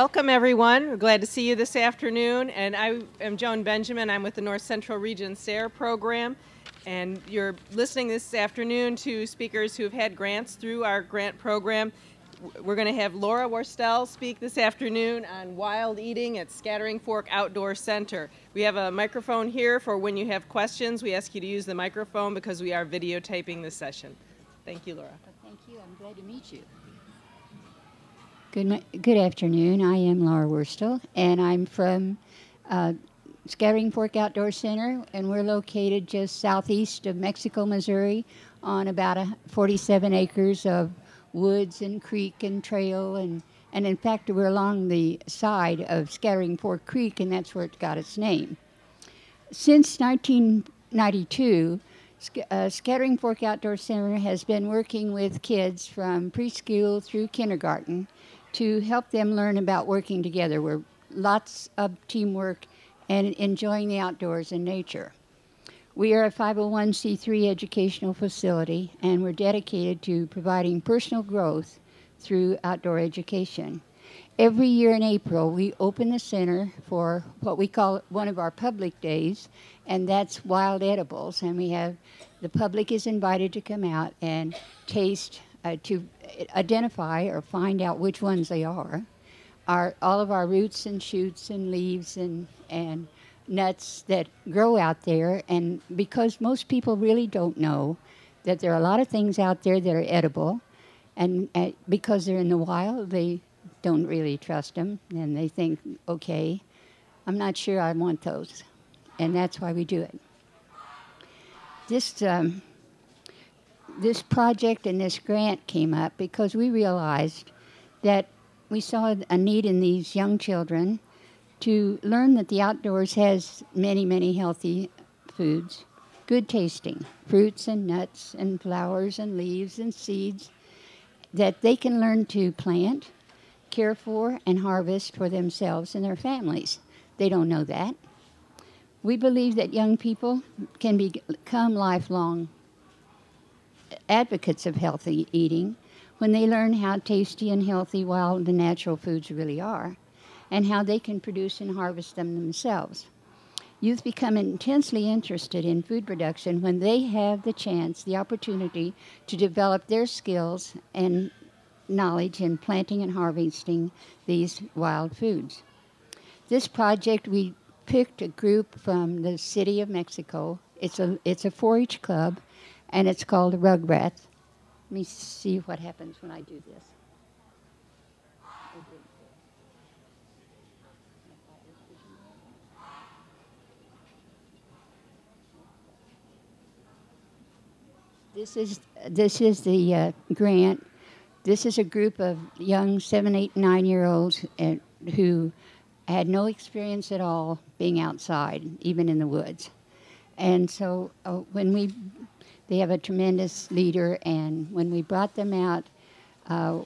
Welcome everyone. We're glad to see you this afternoon. And I am Joan Benjamin. I'm with the North Central Region SARE program. And you're listening this afternoon to speakers who have had grants through our grant program. We're going to have Laura Worstel speak this afternoon on wild eating at Scattering Fork Outdoor Center. We have a microphone here for when you have questions. We ask you to use the microphone because we are videotaping this session. Thank you, Laura. Thank you. I'm glad to meet you. Good, good afternoon. I am Laura Worstel, and I'm from uh, Scattering Fork Outdoor Center, and we're located just southeast of Mexico, Missouri, on about a 47 acres of woods and creek and trail, and and in fact we're along the side of Scattering Fork Creek, and that's where it got its name. Since 1992, uh, Scattering Fork Outdoor Center has been working with kids from preschool through kindergarten to help them learn about working together. We're lots of teamwork and enjoying the outdoors and nature. We are a 501c3 educational facility and we're dedicated to providing personal growth through outdoor education. Every year in April, we open the center for what we call one of our public days, and that's wild edibles. And we have the public is invited to come out and taste uh, to identify or find out which ones they are. Our, all of our roots and shoots and leaves and, and nuts that grow out there. And because most people really don't know that there are a lot of things out there that are edible, and uh, because they're in the wild, they don't really trust them and they think, okay, I'm not sure I want those. And that's why we do it. This um, this project and this grant came up because we realized that we saw a need in these young children to learn that the outdoors has many, many healthy foods, good tasting fruits and nuts and flowers and leaves and seeds that they can learn to plant, care for, and harvest for themselves and their families. They don't know that. We believe that young people can become lifelong advocates of healthy eating when they learn how tasty and healthy wild and natural foods really are and how they can produce and harvest them themselves. Youth become intensely interested in food production when they have the chance, the opportunity to develop their skills and knowledge in planting and harvesting these wild foods. This project, we picked a group from the city of Mexico. It's a, it's a 4 H club and it's called Rugrats. Let me see what happens when I do this. This is this is the uh, grant. This is a group of young seven, eight, nine year olds uh, who had no experience at all being outside, even in the woods. And so uh, when we they have a tremendous leader, and when we brought them out, uh,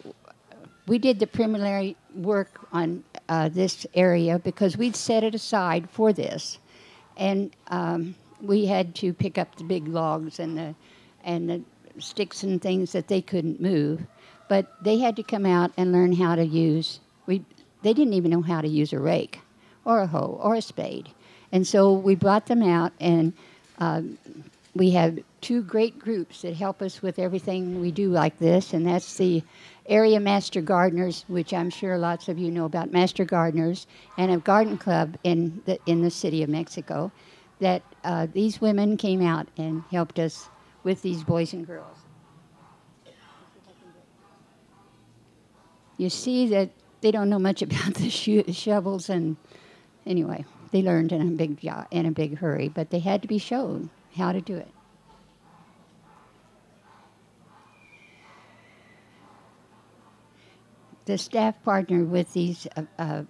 we did the preliminary work on uh, this area because we'd set it aside for this, and um, we had to pick up the big logs and the and the sticks and things that they couldn't move, but they had to come out and learn how to use. We they didn't even know how to use a rake, or a hoe, or a spade, and so we brought them out and. Um, we have two great groups that help us with everything we do like this, and that's the area master gardeners, which I'm sure lots of you know about master gardeners, and a garden club in the in the city of Mexico. That uh, these women came out and helped us with these boys and girls. You see that they don't know much about the sho- shovels, and anyway, they learned in a big in a big hurry, but they had to be shown how to do it. The staff partner with these uh, uh,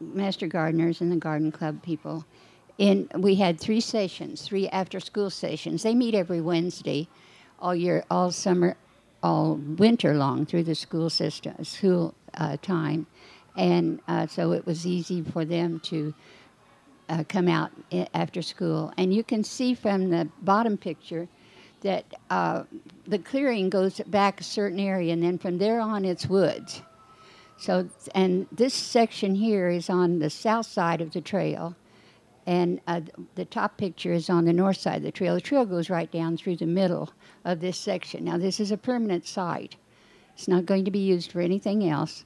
master gardeners and the garden club people. In we had three sessions, three after-school sessions. They meet every Wednesday, all year, all summer, all winter long through the school system, school uh, time, and uh, so it was easy for them to uh, come out after school. And you can see from the bottom picture that uh, the clearing goes back a certain area, and then from there on, it's woods. So, and this section here is on the south side of the trail, and uh, the top picture is on the north side of the trail. The trail goes right down through the middle of this section. Now, this is a permanent site. It's not going to be used for anything else.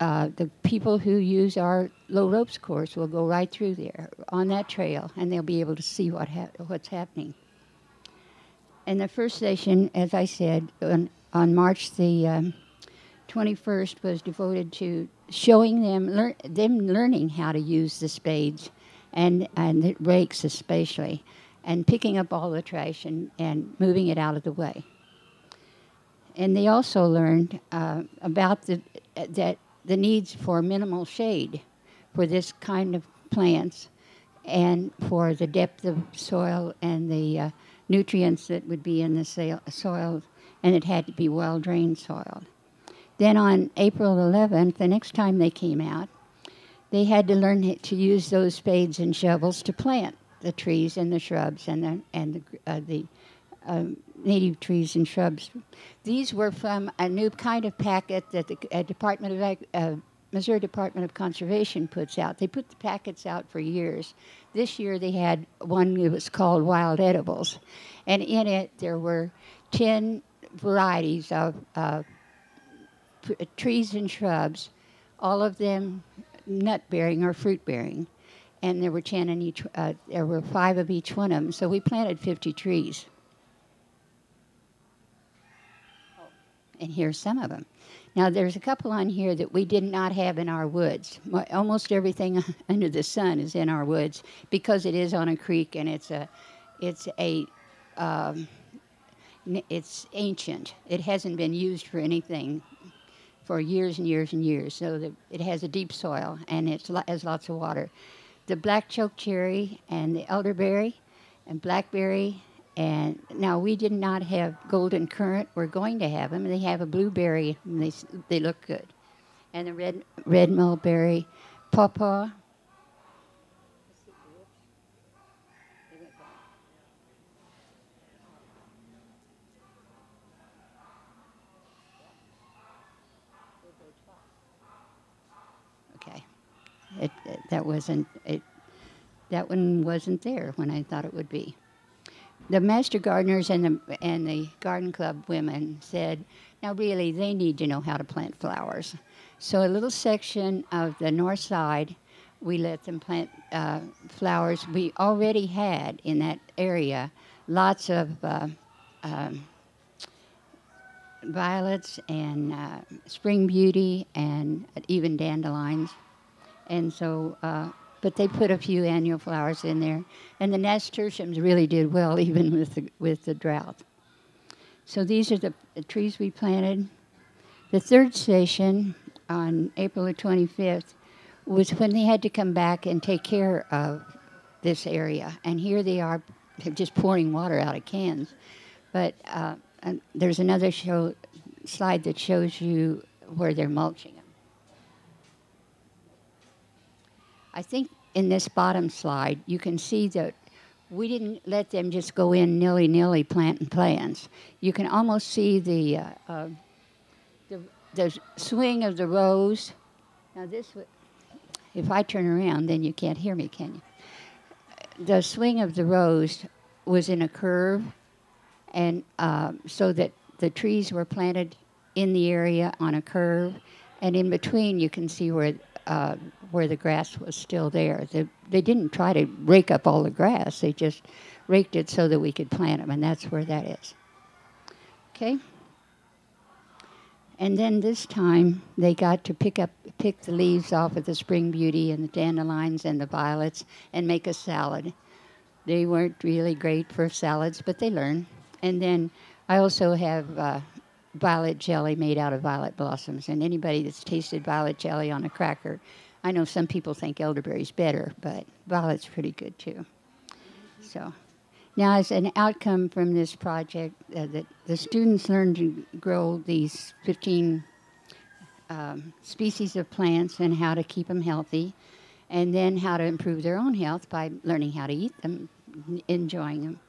The, uh, the people who use our low ropes course will go right through there on that trail, and they'll be able to see what ha- what's happening. And the first session, as I said, on, on March the um, 21st, was devoted to showing them lear- them learning how to use the spades and and the rakes especially, and picking up all the trash and, and moving it out of the way. And they also learned uh, about the that the needs for minimal shade for this kind of plants and for the depth of soil and the uh, nutrients that would be in the soil, and it had to be well drained soil. Then on April 11th, the next time they came out, they had to learn to use those spades and shovels to plant the trees and the shrubs and the, and the, uh, the um, native trees and shrubs. These were from a new kind of packet that the Department of uh, Missouri Department of Conservation puts out. They put the packets out for years. This year they had one that was called Wild Edibles, and in it there were ten varieties of uh, p- trees and shrubs, all of them nut bearing or fruit bearing. And there were 10 in each, uh, there were five of each one of them. So we planted 50 trees. And here's some of them. Now, there's a couple on here that we did not have in our woods. Almost everything under the sun is in our woods because it is on a creek and it's a, it's a, um, it's ancient. It hasn't been used for anything for years and years and years. So the, it has a deep soil and it has lots of water. The black choke cherry and the elderberry and blackberry. And now we did not have golden currant. We're going to have them. They have a blueberry and they, they look good. And the red, red mulberry, pawpaw. Okay. It, it, that wasn't it. That one wasn't there when I thought it would be. The master gardeners and the and the garden club women said, "Now really, they need to know how to plant flowers." So a little section of the north side, we let them plant uh, flowers. We already had in that area lots of uh, um, violets and uh, spring beauty and even dandelions. And so, uh, but they put a few annual flowers in there, and the nasturtiums really did well even with the with the drought. So these are the, the trees we planted. The third station on April the 25th was when they had to come back and take care of this area, and here they are, just pouring water out of cans. But uh, there's another show slide that shows you where they're mulching them. I think in this bottom slide, you can see that we didn't let them just go in nilly nilly planting plants. You can almost see the, uh, uh, the, the swing of the rows. Now, this, if I turn around, then you can't hear me, can you? The swing of the rows was in a curve, and uh, so that the trees were planted in the area on a curve, and in between you can see where uh, where the grass was still there. They, they didn't try to rake up all the grass; they just raked it so that we could plant them, and that's where that is. Okay. And then this time they got to pick up pick the leaves off of the spring beauty and the dandelions and the violets and make a salad. They weren't really great for salads, but they learn. And then I also have uh, violet jelly made out of violet blossoms. And anybody that's tasted violet jelly on a cracker, I know some people think elderberry's better, but violet's pretty good too. So now, as an outcome from this project, uh, that the students learned to grow these 15 um, species of plants and how to keep them healthy, and then how to improve their own health by learning how to eat them, enjoying them.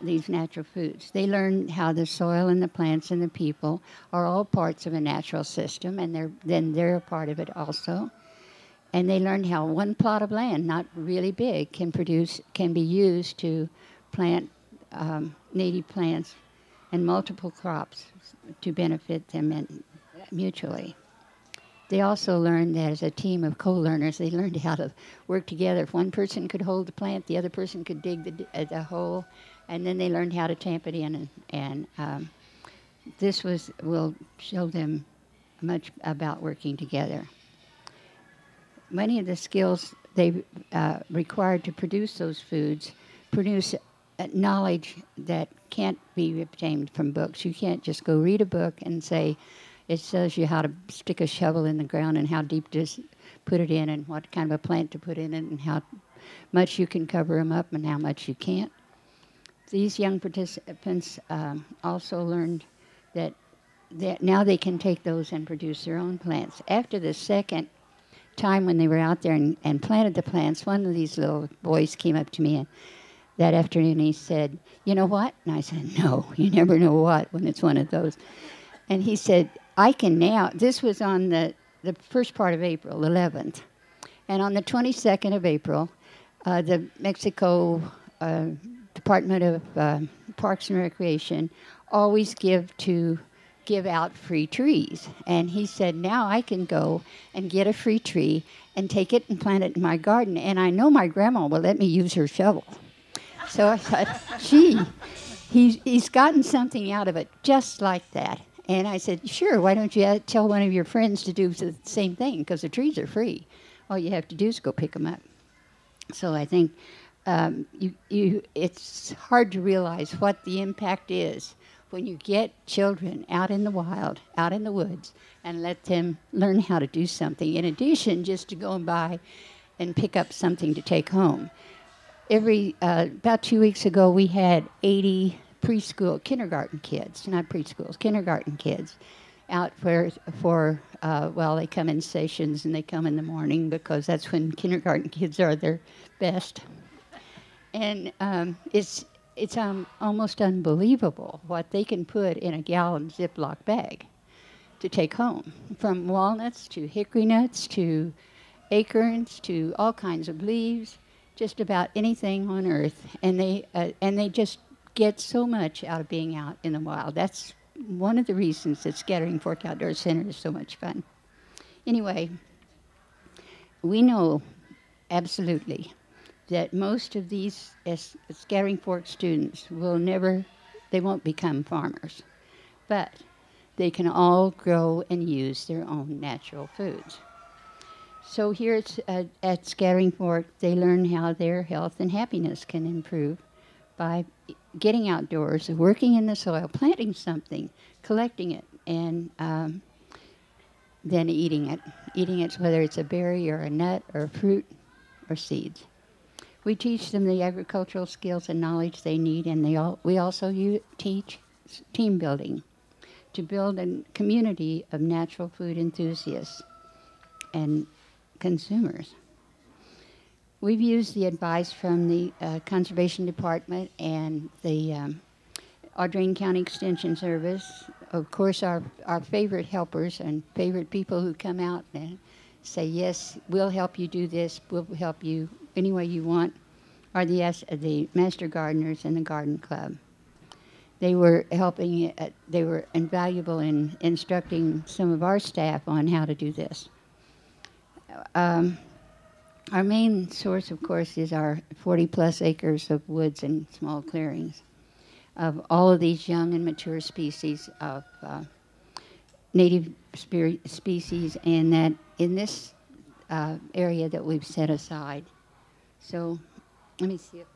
these natural foods. They learn how the soil and the plants and the people are all parts of a natural system, and they're then they're a part of it also. And they learned how one plot of land, not really big, can produce can be used to plant um, native plants and multiple crops to benefit them and mutually. They also learned that as a team of co-learners, they learned how to work together. If one person could hold the plant, the other person could dig the, uh, the hole, and then they learned how to tamp it in. And, and um, this was will show them much about working together. Many of the skills they uh, required to produce those foods produce knowledge that can't be obtained from books. You can't just go read a book and say, it shows you how to stick a shovel in the ground and how deep to put it in and what kind of a plant to put in it and how much you can cover them up and how much you can't. These young participants um, also learned that, that now they can take those and produce their own plants. After the second time when they were out there and, and planted the plants, one of these little boys came up to me and that afternoon he said, You know what? And I said, No, you never know what when it's one of those. And he said, I can now, this was on the, the first part of April, 11th. And on the 22nd of April, uh, the Mexico uh, Department of uh, Parks and Recreation always give to give out free trees. And he said, now I can go and get a free tree and take it and plant it in my garden. And I know my grandma will let me use her shovel. So I thought, gee, he's, he's gotten something out of it just like that. And I said, sure, why don't you tell one of your friends to do the same thing? Because the trees are free. All you have to do is go pick them up. So I think um, you, you, it's hard to realize what the impact is when you get children out in the wild, out in the woods, and let them learn how to do something, in addition just to go and buy and pick up something to take home. Every, uh, about two weeks ago, we had 80 preschool, kindergarten kids, not preschools, kindergarten kids, out for for uh, well, they come in sessions and they come in the morning because that's when kindergarten kids are their best, and um, it's it's um, almost unbelievable what they can put in a gallon Ziploc bag to take home, from walnuts to hickory nuts to acorns to all kinds of leaves, just about anything on earth, and they uh, and they just get so much out of being out in the wild. That's one of the reasons that Scattering Fork Outdoor Center is so much fun. Anyway, we know absolutely that most of these Scattering Fork students will never, they won't become farmers, but they can all grow and use their own natural foods. So here at, at Scattering Fork, they learn how their health and happiness can improve by getting outdoors, working in the soil, planting something, collecting it, and um, then eating it. Eating it, whether it's a berry or a nut or fruit or seeds. We teach them the agricultural skills and knowledge they need, and they all, we also teach team building to build a community of natural food enthusiasts and consumers. We've used the advice from the uh, Conservation Department and the um, Audrain County Extension Service. Of course, our, our favorite helpers and favorite people who come out and say, Yes, we'll help you do this, we'll help you any way you want, are the, the Master Gardeners and the Garden Club. They were helping, uh, they were invaluable in instructing some of our staff on how to do this. Um, our main source, of course, is our 40 plus acres of woods and small clearings of all of these young and mature species of uh, native species, and that in this uh, area that we've set aside. So let me see if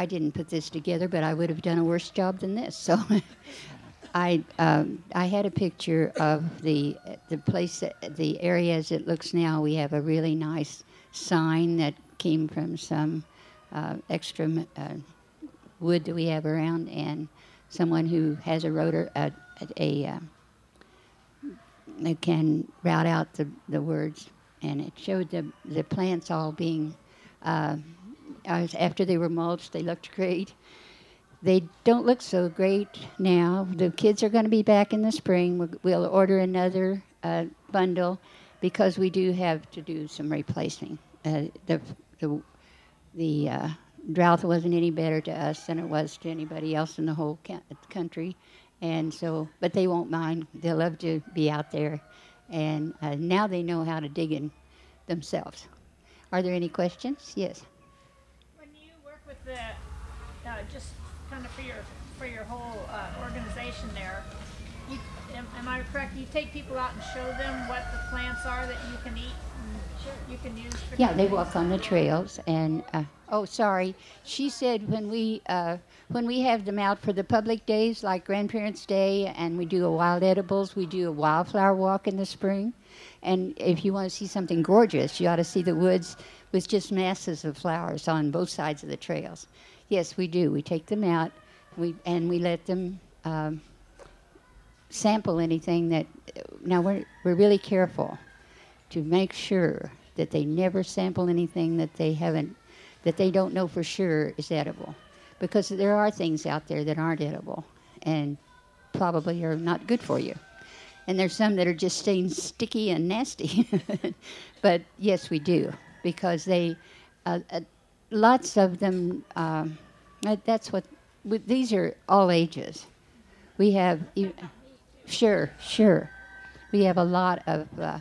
I didn't put this together, but I would have done a worse job than this. So I um, I had a picture of the the place the area as it looks now. We have a really nice sign that came from some uh, extra uh, wood that we have around, and someone who has a rotor a, a uh, can route out the, the words, and it showed the the plants all being. Uh, after they were mulched, they looked great. They don't look so great now. The kids are going to be back in the spring. We'll, order another uh, bundle because we do have to do some replacing. Uh, the the the uh, drought wasn't any better to us than it was to anybody else in the whole country, and so but they won't mind. They'll love to be out there, and uh, now they know how to dig in themselves. Are there any questions? Yes. When you work with the, uh, just kind of for your, for your whole, uh, organization there, you, am, am I correct, you take people out and show them what the plants are that you can eat and you can use for Yeah, they walk on the trails, and uh, oh, sorry, she said when we uh, when we have them out for the public days like Grandparents' Day, and we do a wild edibles, we do a wildflower walk in the spring, and if you want to see something gorgeous, you ought to see the woods with just masses of flowers on both sides of the trails. Yes, we do. We take them out, we and we let them. Um, sample anything that now we're, we're really careful to make sure that they never sample anything that they haven't that they don't know for sure is edible because there are things out there that aren't edible and probably are not good for you and there's some that are just staying sticky and nasty but yes we do because they uh, uh, lots of them uh, that's what these are all ages we have sure sure we have a lot of uh,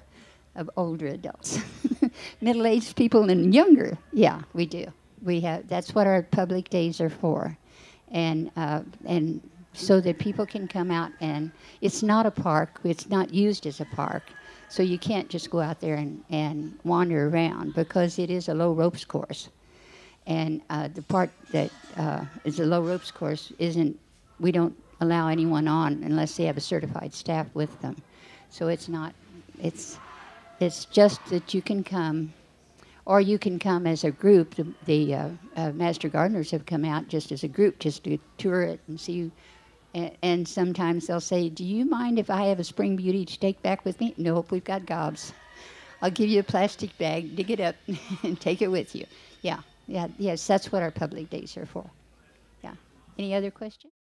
of older adults, middle-aged people, and younger. Yeah, we do. We have. That's what our public days are for, and uh, and so that people can come out and it's not a park. It's not used as a park, so you can't just go out there and, and wander around because it is a low ropes course, and uh, the part that uh, is a low ropes course isn't. We don't allow anyone on unless they have a certified staff with them, so it's not. It's it's just that you can come, or you can come as a group. The, the uh, uh, master gardeners have come out just as a group, just to tour it and see. And, and sometimes they'll say, "Do you mind if I have a spring beauty to take back with me?" Nope, we've got gobs. I'll give you a plastic bag, dig it up, and take it with you. Yeah, yeah, yes, that's what our public days are for. Yeah. Any other questions?